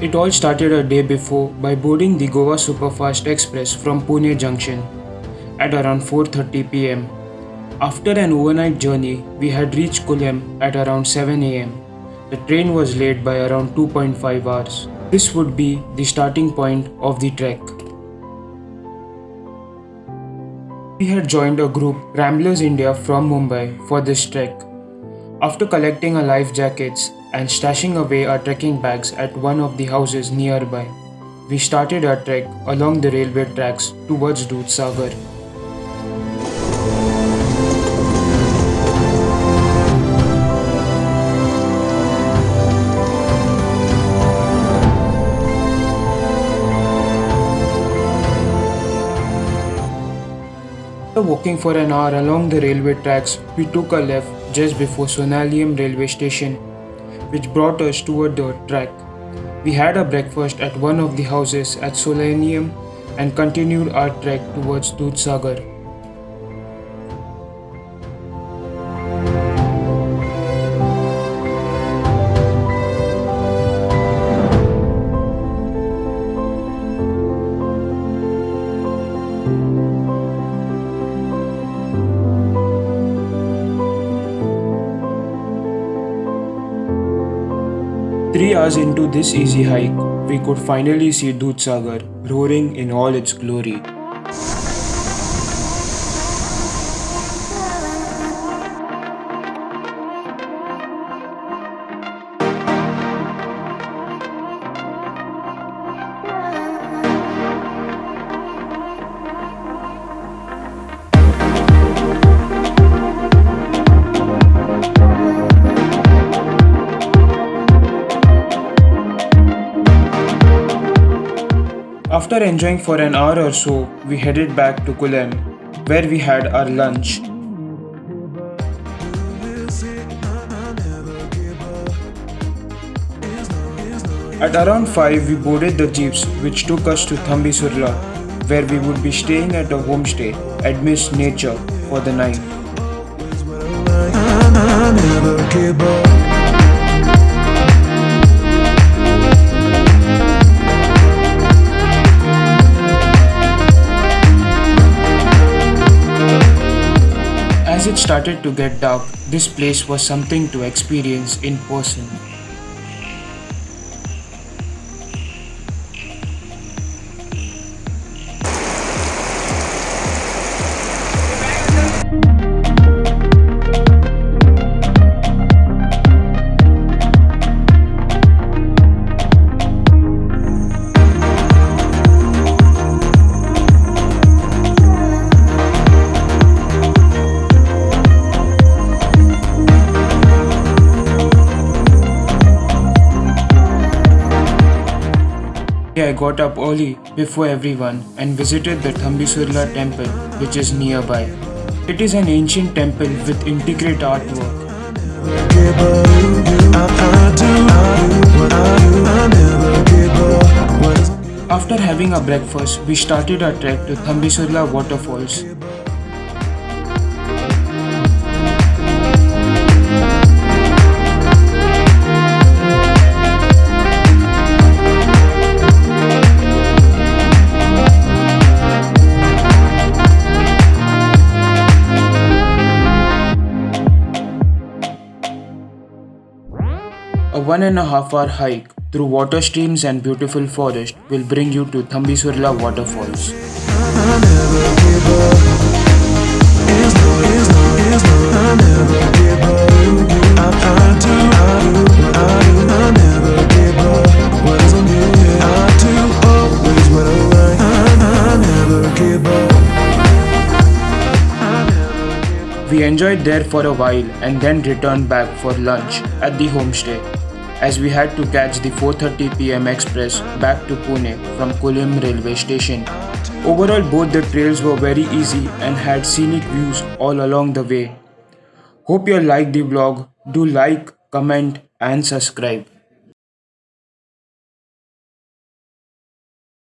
It all started a day before by boarding the Goa Superfast Express from Pune Junction at around 4:30 pm. After an overnight journey, we had reached Kulem at around 7 am. The train was late by around 2.5 hours. This would be the starting point of the trek. We had joined a group Ramblers India from Mumbai for this trek. After collecting our life jackets and stashing away our trekking bags at one of the houses nearby, we started our trek along the railway tracks towards Dudhsagar. After walking for an hour along the railway tracks, we took a left just before Sonaulim railway station, which brought us toward the track. We had a breakfast at one of the houses at Sonaulim and continued our trek towards Dudhsagar. Three hours into this easy hike, we could finally see Dudhsagar roaring in all its glory. After enjoying for an hour or so, we headed back to Kulem, where we had our lunch. At around 5, we boarded the jeeps which took us to Tambdi Surla, where we would be staying at a homestay amidst nature for the night. As it started to get dark, this place was something to experience in person. I got up early before everyone and visited the Tambdi Surla temple which is nearby. It is an ancient temple with intricate artwork. After having a breakfast, we started our trek to Tambdi Surla waterfalls. A one and a half hour hike through water streams and beautiful forest will bring you to Tambdi Surla waterfalls. We enjoyed there for a while and then returned back for lunch at the homestay as we had to catch the 4:30 pm express back to Pune from Kulem railway station. Overall both the trails were very easy and had scenic views all along the way. Hope you liked the vlog. Do like, comment and subscribe.